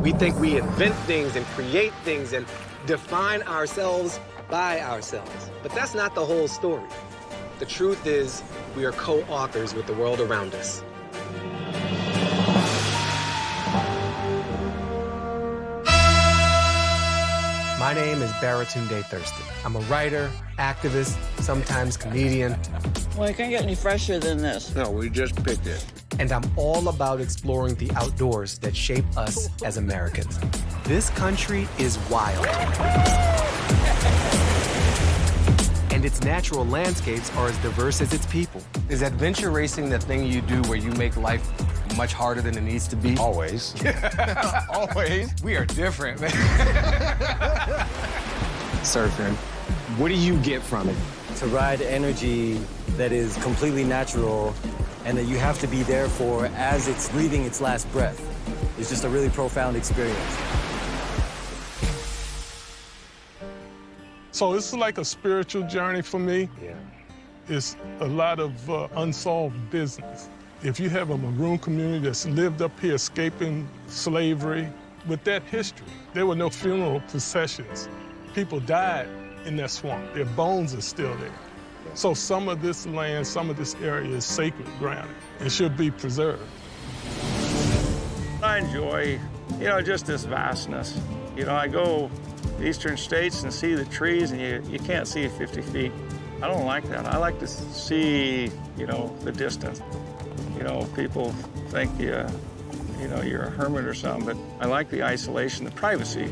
We think we invent things and create things and define ourselves by ourselves. But that's not the whole story. The truth is, we are co-authors with the world around us. My name is Baratunde Thurston. I'm a writer, activist, sometimes comedian. Well, it can't get any fresher than this. No, we just picked it. And I'm all about exploring the outdoors that shape us as Americans. This country is wild. And its natural landscapes are as diverse as its people. Is adventure racing the thing you do where you make life much harder than it needs to be? Always. Always. We are different, man. Surfing. What do you get from it? to ride energy that is completely natural and that you have to be there for as it's breathing its last breath. It's just a really profound experience. So it's like a spiritual journey for me. Yeah. It's a lot of uh, unsolved business. If you have a maroon community that's lived up here escaping slavery, with that history, there were no funeral processions. People died in that swamp. Their bones are still there. So some of this land, some of this area is sacred ground and should be preserved. I enjoy, you know, just this vastness. You know, I go eastern states and see the trees and you, you can't see 50 feet. I don't like that. I like to see, you know, the distance. You know, people think you, you know, you're a hermit or something, but I like the isolation, the privacy.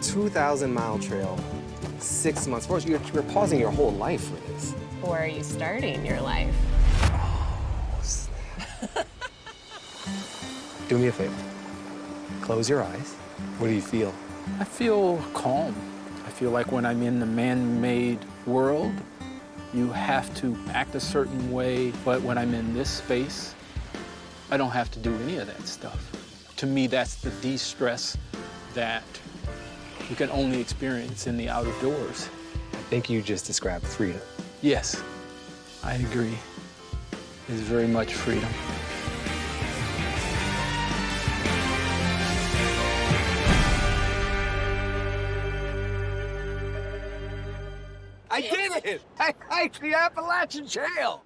2,000 mile trail, six months. First, you're, you're pausing your whole life for this. Or are you starting your life? Do me a favor. Close your eyes. What do you feel? I feel calm. I feel like when I'm in the man-made world, you have to act a certain way, but when I'm in this space, I don't have to do any of that stuff. To me, that's the de-stress that you can only experience in the outdoors. I think you just described freedom. Yes, I agree. It's very much freedom. I did it! I hiked the Appalachian Trail!